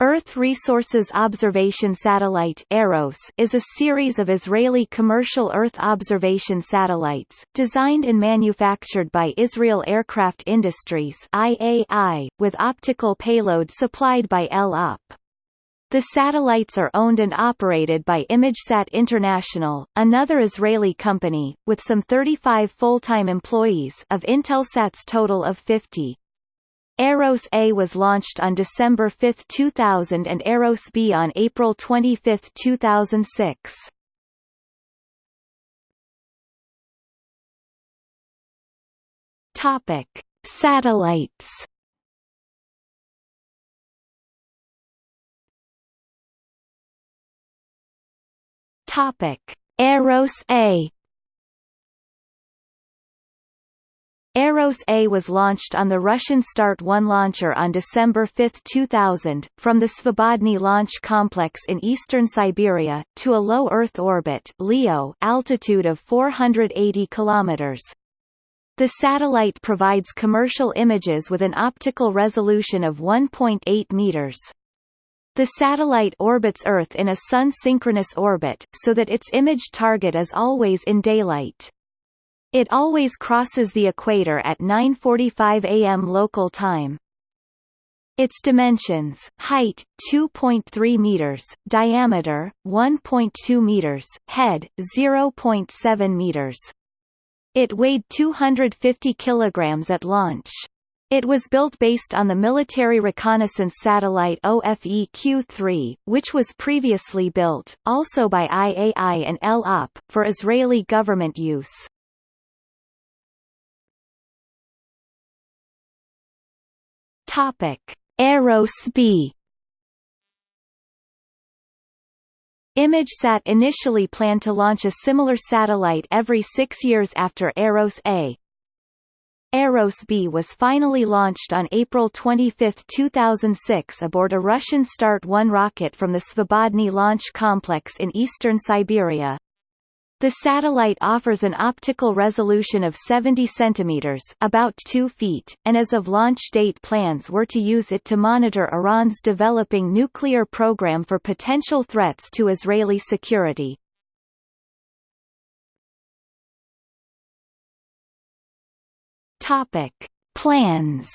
Earth Resources Observation Satellite EROS is a series of Israeli commercial Earth observation satellites, designed and manufactured by Israel Aircraft Industries IAI, with optical payload supplied by El Op. The satellites are owned and operated by ImageSat International, another Israeli company, with some 35 full-time employees of Intelsat's total of 50. Eros A was launched on December 5, 2000 and Eros B on April 25, 2006. Topic: Satellites. Topic: Eros A Eros A was launched on the Russian Start-1 launcher on December 5, 2000, from the Svobodny launch complex in eastern Siberia, to a low Earth orbit LEO altitude of 480 km. The satellite provides commercial images with an optical resolution of 1.8 meters. The satellite orbits Earth in a sun-synchronous orbit, so that its image target is always in daylight. It always crosses the equator at 9.45 am local time. Its dimensions, height, 2.3 meters, diameter, 1.2 meters, head, 0.7 meters. It weighed 250 kilograms at launch. It was built based on the military reconnaissance satellite Ofeq-3, which was previously built, also by IAI and El Op, for Israeli government use. Topic: Eros B. ImageSat initially planned to launch a similar satellite every six years after Eros A. Eros B was finally launched on April 25, 2006 aboard a Russian Start-1 rocket from the Svobodny launch complex in eastern Siberia. The satellite offers an optical resolution of 70 cm about 2 feet, and as of launch date plans were to use it to monitor Iran's developing nuclear program for potential threats to Israeli security. Topic. Plans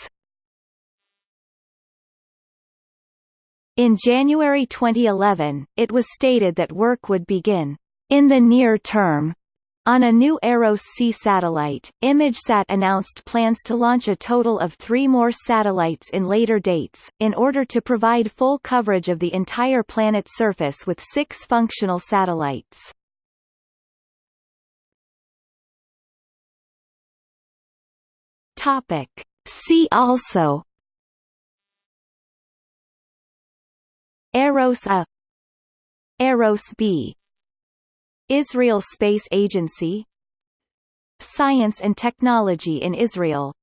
In January 2011, it was stated that work would begin in the near term, on a new Eros C satellite, ImageSat announced plans to launch a total of three more satellites in later dates, in order to provide full coverage of the entire planet's surface with six functional satellites. Topic. See also Eros A Eros B Israel Space Agency Science and Technology in Israel